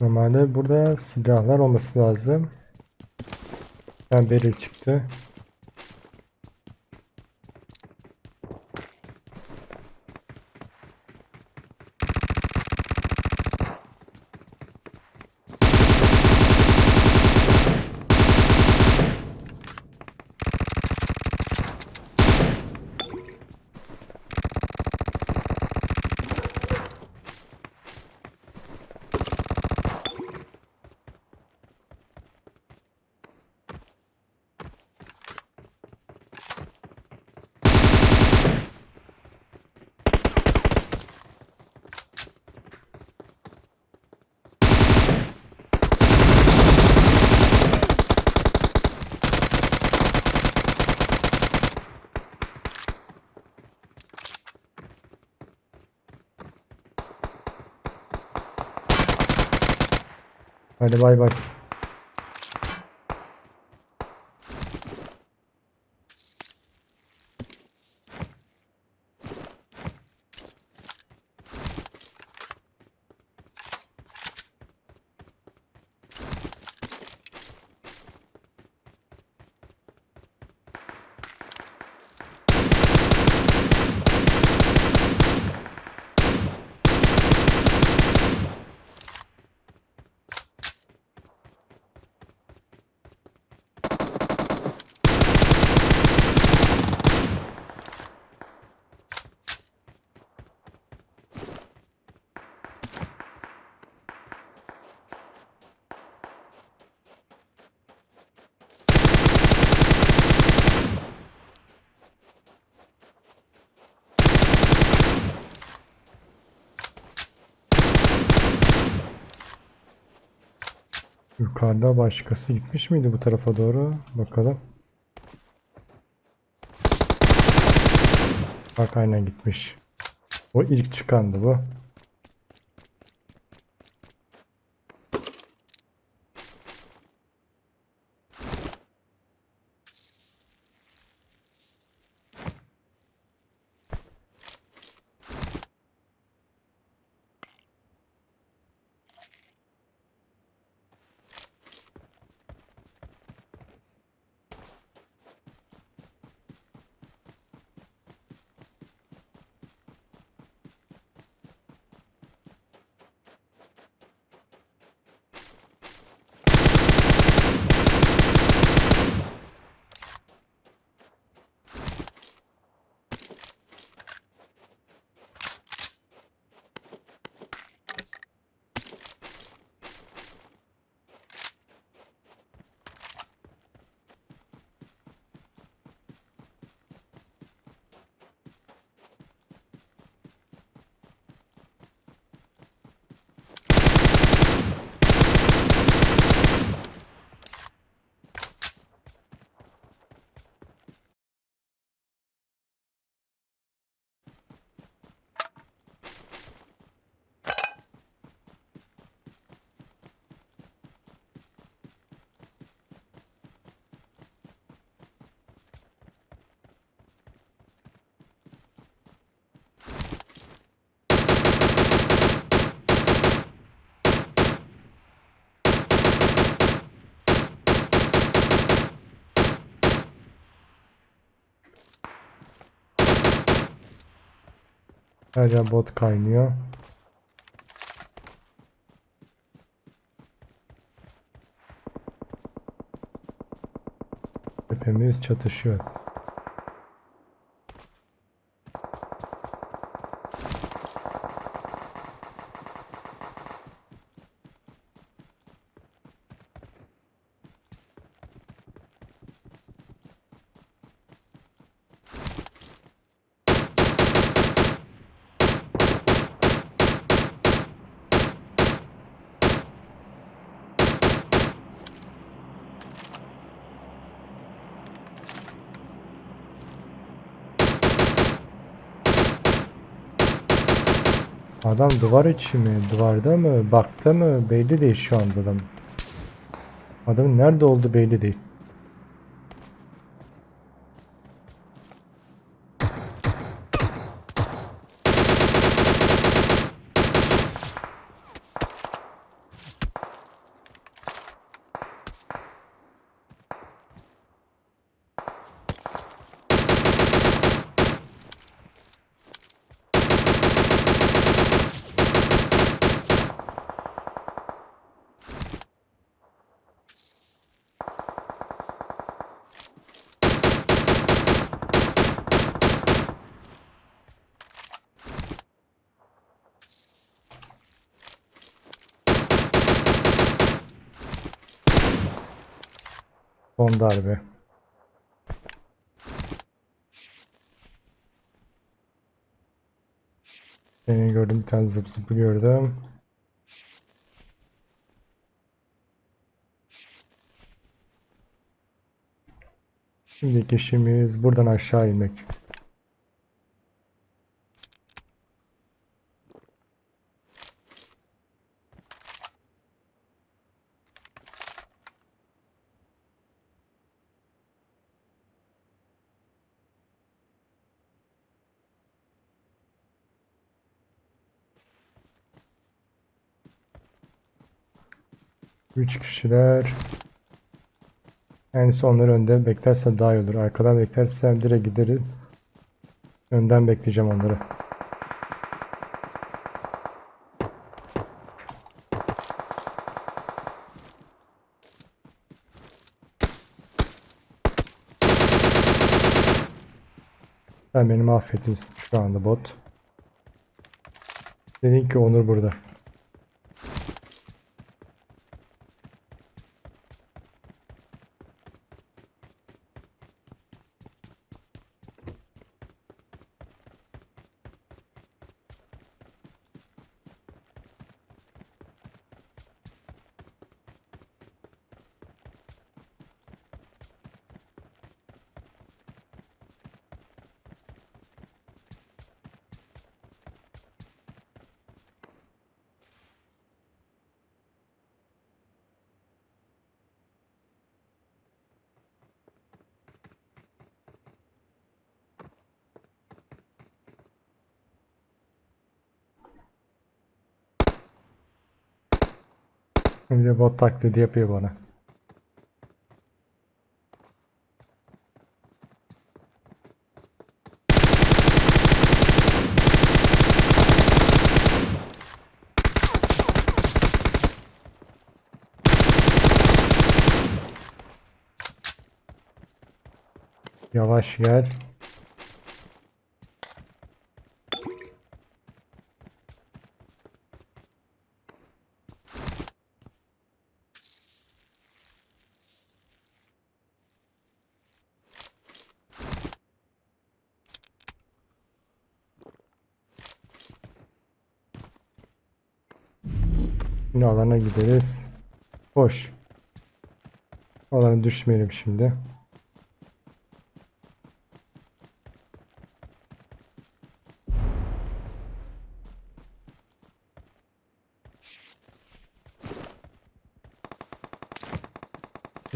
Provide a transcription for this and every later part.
Normalde burada silahlar olması lazım. Ben beril çıktı. Hadi bay bay. Yukarıda başkası gitmiş miydi bu tarafa doğru? Bakalım. Bak aynen gitmiş. O ilk çıkandı bu. Hala bot kaynıyor. Hepimiz çatışıyor. Adam duvar içi mi? Duvarda mı? Bakta mı? Belli değil şu anda adam. Adamın nerede olduğu belli değil. Son darbe. Seni gördüm bir tane zıp zıpı gördüm. Şimdiki işimiz buradan aşağı inmek. Üç kişiler. En sonları önde beklersem daha iyi olur. Arkadan beklersem direkt giderim. Önden bekleyeceğim onları. Sen beni mahvettin şu anda bot. Dedin ki Onur burada. Bir de bot taklidi yapıyor bana. Yavaş gel. Yine alana gideriz. Boş. Alana düşmeyelim şimdi.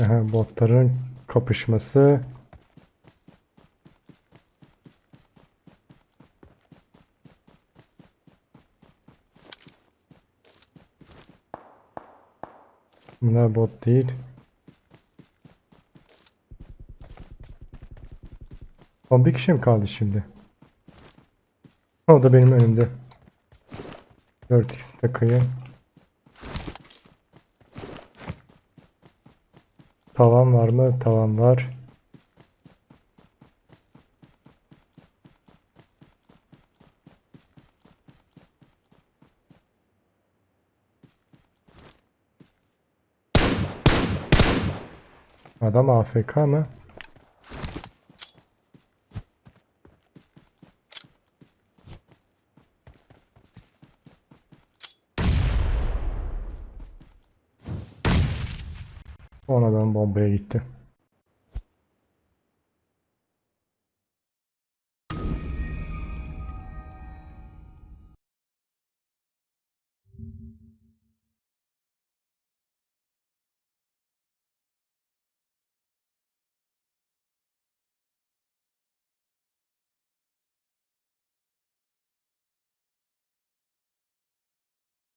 Aha, botların kapışması. Bunlar bot değil. Son bir kişi mi kaldı şimdi? O da benim önümde. 4x takayı. Tavan var mı? Tavan var. Adam AFK mı? Sonradan bombaya gitti.